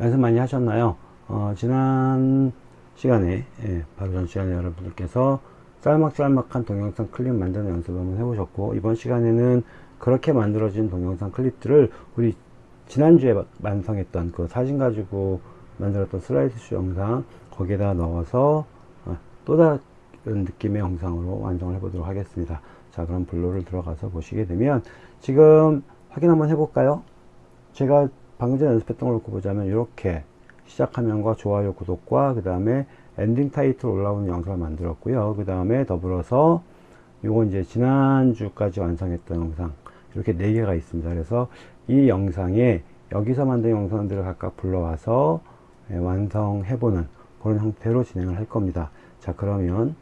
연습 많이 하셨나요? 어, 지난 시간에 예, 바로 전 시간에 여러분들께서 짤막짤막한 동영상 클립 만드는 연습을 한번 해보셨고 이번 시간에는 그렇게 만들어진 동영상 클립들을 우리 지난주에 완성했던 그 사진 가지고 만들었던 슬라이드쇼 영상 거기에다 넣어서 어, 또 다른 느낌의 영상으로 완성을 해보도록 하겠습니다 자 그럼 블로를 들어가서 보시게 되면 지금 확인 한번 해볼까요 제가 방금 전에 연습했던 걸 놓고 보자면 이렇게 시작 화면과 좋아요 구독과 그 다음에 엔딩 타이틀 올라오는 영상을 만들었고요. 그 다음에 더불어서 이거 이제 지난주까지 완성했던 영상 이렇게 4개가 있습니다. 그래서 이 영상에 여기서 만든 영상들을 각각 불러와서 예, 완성해보는 그런 형태로 진행을 할 겁니다. 자 그러면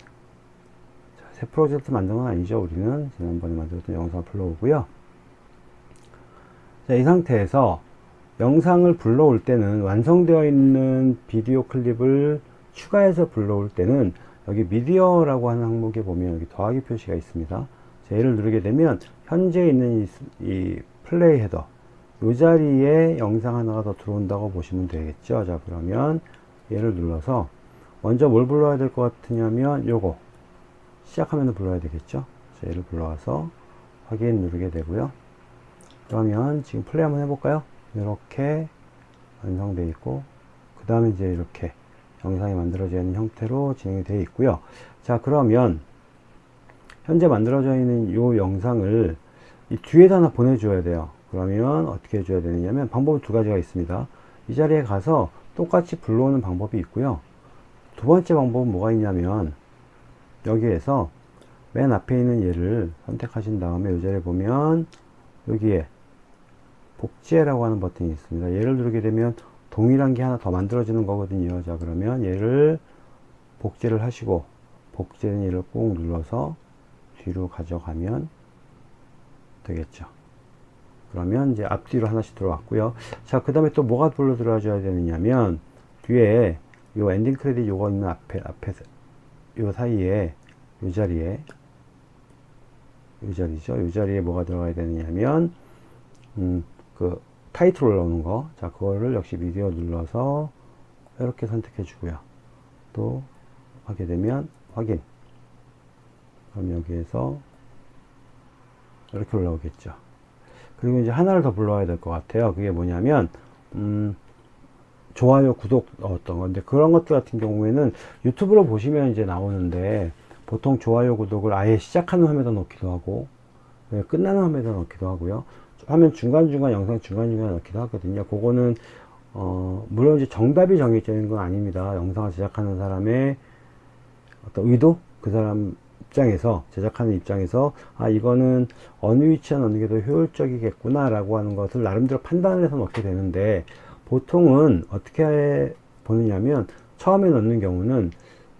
새 프로젝트 만든 건 아니죠. 우리는 지난번에 만들었던 영상을 불러오고요. 자, 이 상태에서 영상을 불러올 때는 완성되어 있는 비디오 클립을 추가해서 불러올 때는 여기 미디어라고 하는 항목에 보면 여기 더하기 표시가 있습니다. 자, 얘를 누르게 되면 현재 있는 이, 이 플레이 헤더 이 자리에 영상 하나가 더 들어온다고 보시면 되겠죠. 자 그러면 얘를 눌러서 먼저 뭘 불러야 될 것 같으냐면 요거 시작하면 불러야 되겠죠. 자, 얘를 불러와서 확인 누르게 되고요. 그러면 지금 플레이 한번 해볼까요? 이렇게 완성되어 있고 그 다음에 이제 이렇게 영상이 만들어져 있는 형태로 진행이 되어 있고요. 자 그러면 현재 만들어져 있는 이 영상을 이 뒤에다 하나 보내줘야 돼요. 그러면 어떻게 해줘야 되느냐면 방법이 두 가지가 있습니다. 이 자리에 가서 똑같이 불러오는 방법이 있고요. 두 번째 방법은 뭐가 있냐면 여기에서 맨 앞에 있는 얘를 선택하신 다음에 이 자리에 보면 여기에 복제라고 하는 버튼이 있습니다. 얘를 누르게 되면 동일한 게 하나 더 만들어지는 거거든요. 자 그러면 얘를 복제를 하시고 복제는 얘를 꾹 눌러서 뒤로 가져가면 되겠죠. 그러면 이제 앞뒤로 하나씩 들어왔고요. 자, 그 다음에 또 뭐가 불러 들어와줘야 되느냐면 뒤에 요 엔딩 크레딧 요거 있는 앞에, 앞에, 요 사이에 요 자리에 요 자리죠. 요 자리에 뭐가 들어가야 되느냐면 음, 그 타이틀 올라오는 거. 자, 그거를 역시 미디어 눌러서 이렇게 선택해 주고요. 또 하게 되면 확인. 그럼 여기에서 이렇게 올라오겠죠. 그리고 이제 하나를 더 불러야 될 것 같아요. 그게 뭐냐면, 음, 좋아요, 구독 어떤 건데, 그런 것들 같은 경우에는 유튜브로 보시면 이제 나오는데, 보통 좋아요, 구독을 아예 시작하는 화면에다 넣기도 하고, 네, 끝나는 화면에다 넣기도 하고요. 화면 중간중간 영상 중간중간 넣기도 하거든요. 그거는 어, 물론 이제 정답이 정해져 있는 건 아닙니다. 영상을 제작하는 사람의 어떤 의도? 그 사람 입장에서, 제작하는 입장에서, 아, 이거는 어느 위치에 넣는 게더 효율적이겠구나, 라고 하는 것을 나름대로 판단을 해서 넣게 되는데, 보통은 어떻게 보느냐면, 처음에 넣는 경우는,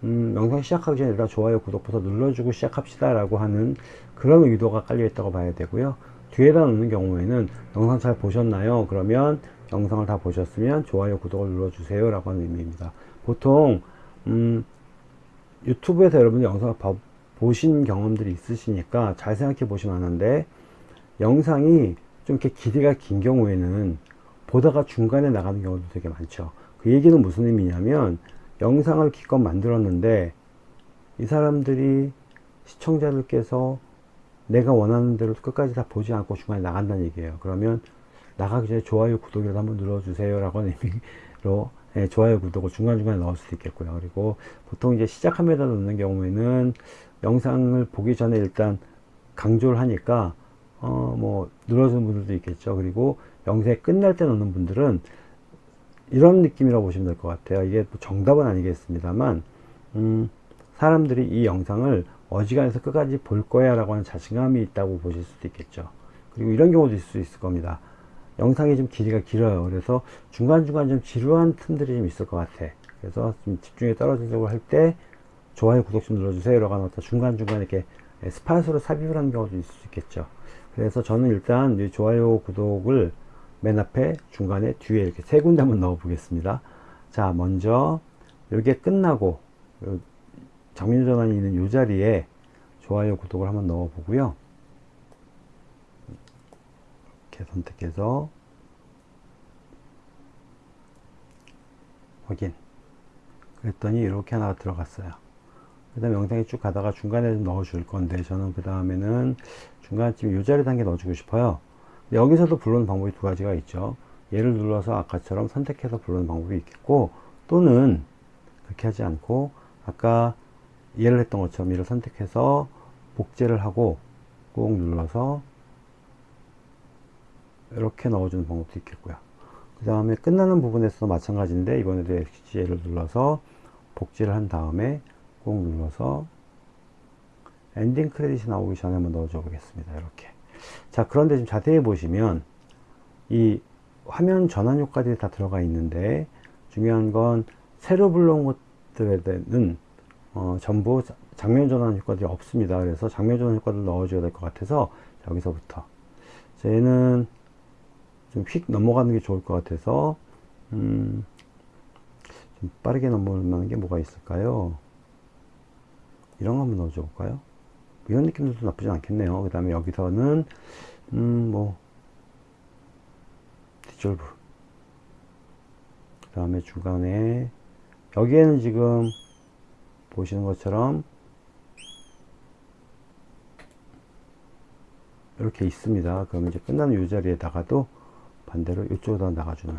음, 영상 시작하기 전에 좋아요, 구독부터 눌러주고 시작합시다, 라고 하는 그런 의도가 깔려 있다고 봐야 되고요. 뒤에다 놓는 경우에는 영상 잘 보셨나요? 그러면 영상을 다 보셨으면 좋아요 구독을 눌러주세요 라고 하는 의미입니다 보통 음, 유튜브에서 여러분이 영상을 봐, 보신 경험들이 있으시니까 잘 생각해 보시면 아는데 영상이 좀 이렇게 길이가 긴 경우에는 보다가 중간에 나가는 경우도 되게 많죠 그 얘기는 무슨 의미냐면 영상을 기껏 만들었는데 이 사람들이 시청자들께서 내가 원하는 대로 끝까지 다 보지 않고 중간에 나간다는 얘기예요. 그러면 나가기 전에 좋아요, 구독이라도 한번 눌러주세요. 라고 하는 의미로 예, 좋아요, 구독을 중간중간에 넣을 수도 있겠고요. 그리고 보통 이제 시작함에다 넣는 경우에는 영상을 보기 전에 일단 강조를 하니까 어, 뭐 눌러주는 분들도 있겠죠. 그리고 영상이 끝날 때 넣는 분들은 이런 느낌이라고 보시면 될 것 같아요. 이게 뭐 정답은 아니겠습니다만 음, 사람들이 이 영상을 어지간해서 끝까지 볼 거야 라고 하는 자신감이 있다고 보실 수도 있겠죠. 그리고 이런 경우도 있을 수 있을 겁니다. 영상이 좀 길이가 길어요. 그래서 중간중간 좀 지루한 틈들이 좀 있을 것 같아. 그래서 좀 집중이 떨어지려고 할 때 좋아요 구독 좀 눌러주세요. 라고 하는 중간중간 이렇게 스팟으로 삽입을 하는 경우도 있을 수 있겠죠. 그래서 저는 일단 좋아요 구독을 맨 앞에 중간에 뒤에 이렇게 세 군데 한번 넣어 보겠습니다. 자 먼저 이게 끝나고 장면 전환이 있는 이 자리에 좋아요 구독을 한번 넣어 보고요. 이렇게 선택해서 확인. 그랬더니 이렇게 하나가 들어갔어요. 그 다음에 영상이 쭉 가다가 중간에 좀 넣어 줄 건데 저는 그 다음에는 중간쯤 이 자리 단계 넣어주고 싶어요. 여기서도 부르는 방법이 두 가지가 있죠. 얘를 눌러서 아까처럼 선택해서 부르는 방법이 있겠고 또는 그렇게 하지 않고 아까 얘를 했던 것처럼 얘를 선택해서 복제를 하고 꾹 눌러서 이렇게 넣어주는 방법도 있겠고요. 그 다음에 끝나는 부분에서 마찬가지인데 이번에도 XG를 눌러서 복제를 한 다음에 꾹 눌러서 엔딩 크레딧이 나오기 전에 한번 넣어줘 보겠습니다. 이렇게. 자 그런데 좀 자세히 보시면 이 화면 전환 효과들이 다 들어가 있는데 중요한 건 새로 불러온 것들에는 어, 전부 장면 전환 효과들이 없습니다. 그래서 장면 전환 효과를 넣어줘야 될 것 같아서 여기서부터. 얘는 좀 휙 넘어가는 게 좋을 것 같아서 음, 좀 빠르게 넘어가는 게 뭐가 있을까요? 이런 거 한번 넣어줘 볼까요? 이런 느낌도 나쁘지 않겠네요. 그 다음에 여기서는 음 뭐 디졸브. 그 다음에 중간에 여기에는 지금 보시는 것처럼 이렇게 있습니다. 그러면 이제 끝나는 이 자리에다가도 반대로 이쪽으로 나가주는.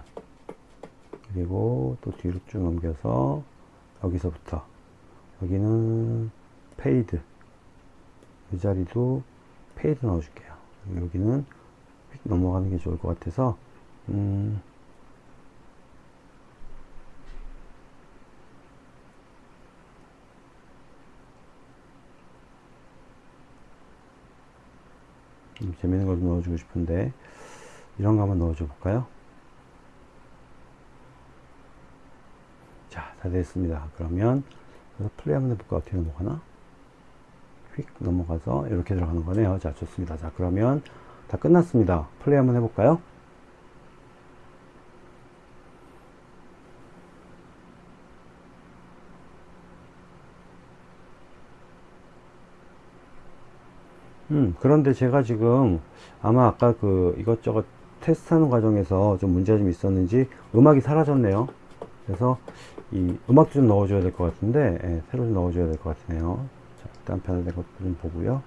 그리고 또 뒤로 쭉 넘겨서 여기서부터. 여기는 Fade. 이 자리도 fade 넣어줄게요. 여기는 휙 넘어가는 게 좋을 것 같아서 음 재밌는 걸 넣어주고 싶은데 이런 거 한번 넣어줘 볼까요? 자, 다 됐습니다. 그러면 그래서 플레이 한번 해볼까? 어떻게 넘어가나? 휙 넘어가서 이렇게 들어가는 거네요. 자, 좋습니다. 자, 그러면 다 끝났습니다. 플레이 한번 해볼까요? 음, 그런데 제가 지금 아마 아까 그 이것저것 테스트하는 과정에서 좀 문제가 좀 있었는지 음악이 사라졌네요. 그래서 이 음악도 좀 넣어줘야 될 것 같은데 예, 새로 좀 넣어줘야 될 것 같네요. 자, 일단 변화된 것도 좀 보고요.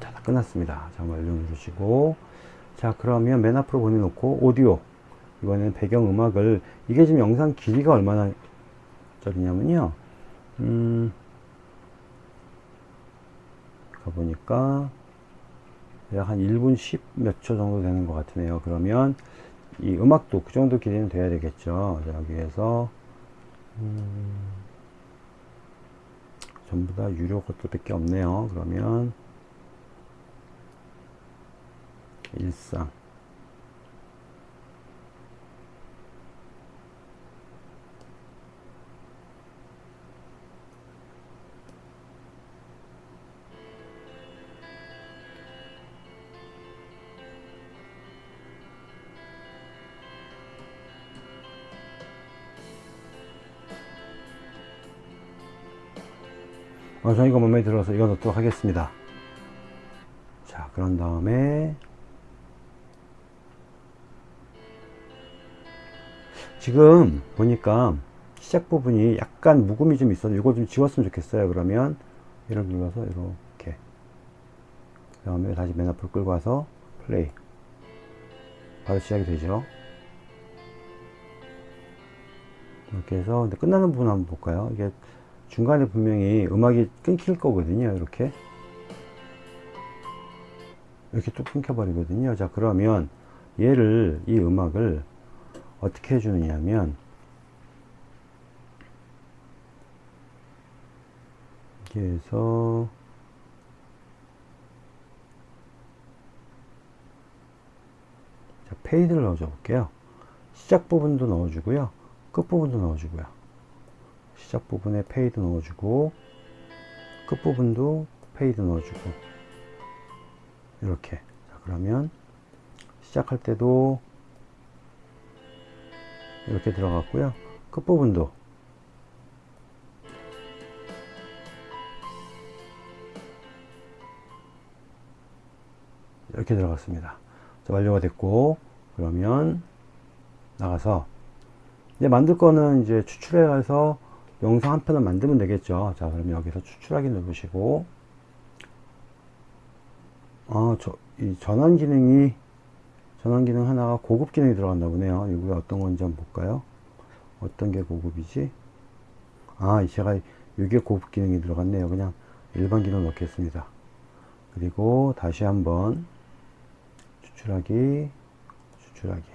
자, 다 끝났습니다. 자, 완료 누르시고 자, 그러면 맨 앞으로 보내놓고 오디오 이번에는 배경음악을 이게 지금 영상 길이가 얼마나 저기냐면요. 음 가보니까 약한 1분 10 몇 초 정도 되는 것 같으네요. 그러면 이 음악도 그 정도 길이는 돼야 되겠죠. 여기에서 음 전부 다 유료 것도 밖에 없네요. 그러면 일상 이거 마음에 들어서 이거 넣도록 하겠습니다. 자, 그런 다음에 지금 보니까 시작 부분이 약간 묵음이 좀 있어서 이걸 좀 지웠으면 좋겠어요. 그러면 얘를 눌러서 이렇게 그 다음에 다시 맨 앞으로 끌고 와서 플레이 바로 시작이 되죠. 이렇게 해서 근데 끝나는 부분 한번 볼까요? 이게 중간에 분명히 음악이 끊길 거거든요 이렇게. 이렇게 뚝 끊겨 버리거든요. 자 그러면 얘를 이 음악을 어떻게 해주느냐면 여기에서 자, 페이드를 넣어줘 볼게요. 시작 부분도 넣어주고요. 끝 부분도 넣어주고요 시작 부분에 fade 넣어주고 끝부분도 fade 넣어주고 이렇게. 자 그러면 시작할 때도 이렇게 들어갔고요. 끝부분도. 이렇게 들어갔습니다. 자, 완료가 됐고 그러면 나가서 이제 만들 거는 이제 추출해서 영상 한 편을 만들면 되겠죠. 자, 그럼 여기서 추출하기 누르시고 아, 저, 이 전환 기능이 전환 기능 하나가 고급 기능이 들어간다 보네요. 이게 어떤 건지 한번 볼까요? 어떤 게 고급이지? 아, 제가 이게 고급 기능이 들어갔네요. 그냥 일반 기능 넣겠습니다. 그리고 다시 한번 추출하기, 추출하기.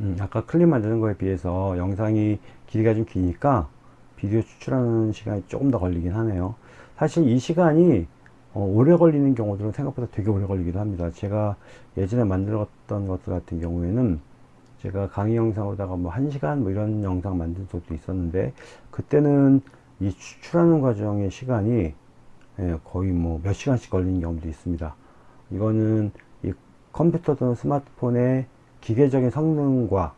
음, 아까 클립 만드는 거에 비해서 영상이 길이가 좀 기니까 비디오 추출하는 시간이 조금 더 걸리긴 하네요. 사실 이 시간이 어, 오래 걸리는 경우들은 생각보다 되게 오래 걸리기도 합니다. 제가 예전에 만들었던 것들 같은 경우에는 제가 강의 영상으로다가 뭐 1시간 뭐 이런 영상 만든 적도 있었는데 그때는 이 추출하는 과정의 시간이 예, 거의 뭐 몇 시간씩 걸리는 경우도 있습니다. 이거는 이 컴퓨터 또는 스마트폰의 기계적인 성능과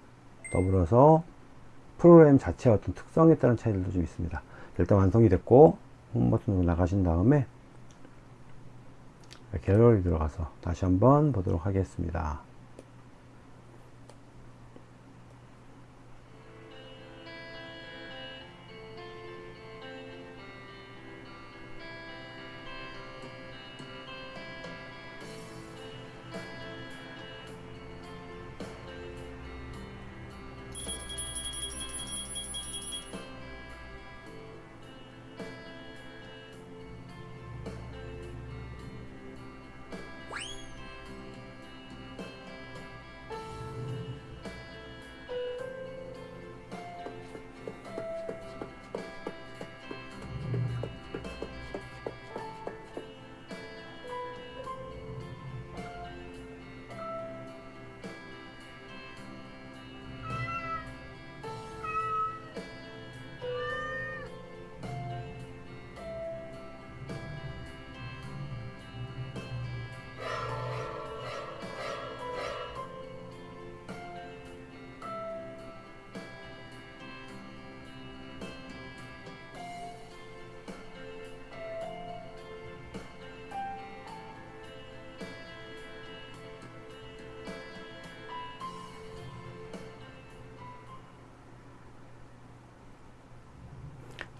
더불어서 프로그램 자체의 어떤 특성에 따른 차이들도 좀 있습니다. 일단 완성이 됐고 홈 버튼으로 나가신 다음에 갤러리 들어가서 다시 한번 보도록 하겠습니다.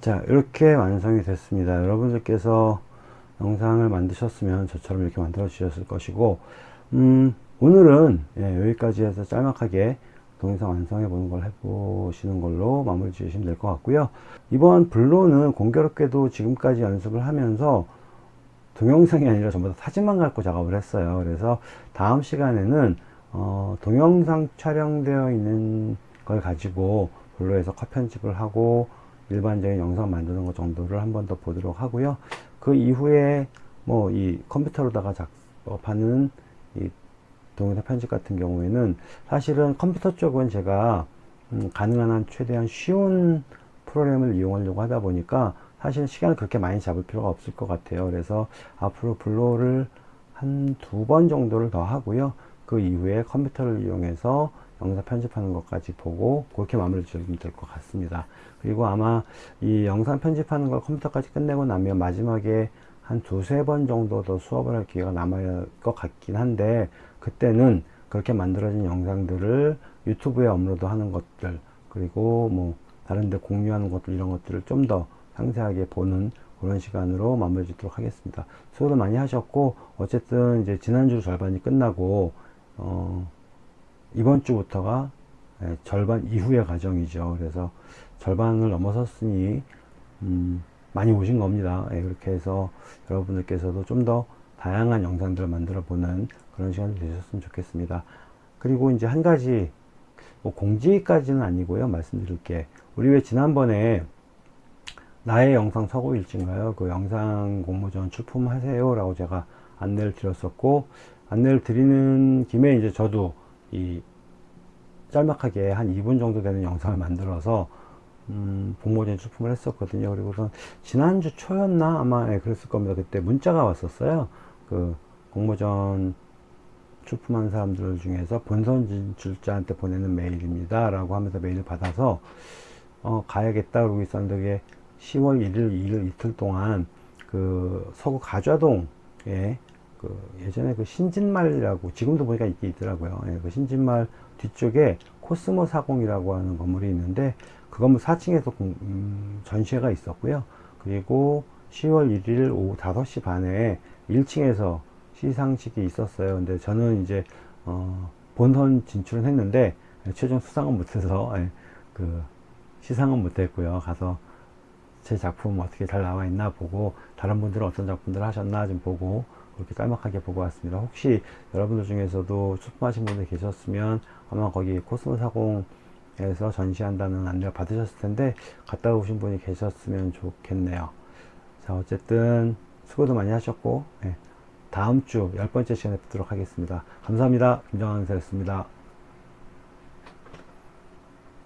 자 이렇게 완성이 됐습니다. 여러분들께서 영상을 만드셨으면 저처럼 이렇게 만들어 주셨을 것이고 음, 오늘은 예, 여기까지 해서 짤막하게 동영상 완성해 보는 걸 해보시는 걸로 마무리 지으시면 될 것 같고요. 이번 블로는 공교롭게도 지금까지 연습을 하면서 동영상이 아니라 전부 다 사진만 갖고 작업을 했어요. 그래서 다음 시간에는 어, 동영상 촬영되어 있는 걸 가지고 블로에서 컷 편집을 하고 일반적인 영상 만드는 것 정도를 한 번 더 보도록 하고요. 그 이후에 뭐 이 컴퓨터로다가 작업하는 이 동영상 편집 같은 경우에는 사실은 컴퓨터 쪽은 제가 음 가능한 한 최대한 쉬운 프로그램을 이용하려고 하다 보니까 사실 시간을 그렇게 많이 잡을 필요가 없을 것 같아요. 그래서 앞으로 블로를 한 두 번 정도를 더 하고요. 그 이후에 컴퓨터를 이용해서 영상 편집하는 것까지 보고 그렇게 마무리 지으면 될 것 같습니다. 그리고 아마 이 영상 편집하는 걸 컴퓨터까지 끝내고 나면 마지막에 한 두세 번 정도 더 수업을 할 기회가 남을 것 같긴 한데 그때는 그렇게 만들어진 영상들을 유튜브에 업로드 하는 것들 그리고 뭐 다른 데 공유하는 것들 이런 것들을 좀 더 상세하게 보는 그런 시간으로 마무리 짓도록 하겠습니다. 수고도 많이 하셨고 어쨌든 이제 지난주 절반이 끝나고 어 이번 주부터가 예, 절반 이후의 과정이죠. 그래서 절반을 넘어섰으니 음, 많이 오신 겁니다. 예, 그렇게 해서 여러분들께서도 좀 더 다양한 영상들을 만들어 보는 그런 시간이 되셨으면 좋겠습니다. 그리고 이제 한 가지 뭐 공지까지는 아니고요. 말씀드릴 게 우리 왜 지난번에 나의 영상 서고일지인가요? 그 영상 공모전 출품하세요 라고 제가 안내를 드렸었고 안내를 드리는 김에 이제 저도 이 짤막하게 한 2분 정도 되는 영상을 만들어서 음, 공모전 출품을 했었거든요. 그리고선 지난주 초였나 아마 예, 그랬을 겁니다. 그때 문자가 왔었어요. 그 공모전 출품한 사람들 중에서 본선 진출자한테 보내는 메일입니다. 라고 하면서 메일을 받아서 어, 가야겠다 그러고 있었는데 그게 10월 1일, 2일 이틀 동안 그 서구 가좌동에 그 예전에 그 신진말이라고 지금도 보니까 있긴 있더라고요. 예, 그 신진말 뒤쪽에 코스모 사공이라고 하는 건물이 있는데 그 건물 4층에서 음, 전시회가 있었고요. 그리고 10월 1일 오후 5시 반에 1층에서 시상식이 있었어요. 근데 저는 이제 어, 본선 진출은 했는데 최종 수상은 못해서 예, 그 시상은 못했고요. 가서 제 작품 어떻게 잘 나와 있나 보고 다른 분들은 어떤 작품들 하셨나 좀 보고 그렇게 짤막하게 보고 왔습니다. 혹시 여러분들 중에서도 출품하신 분들 계셨으면 아마 거기 코스모 사공에서 전시한다는 안내를 받으셨을 텐데 갔다 오신 분이 계셨으면 좋겠네요. 자 어쨌든 수고도 많이 하셨고 예, 다음 주 열 번째 시간에 뵙도록 하겠습니다. 감사합니다. 김정환 선생였습니다.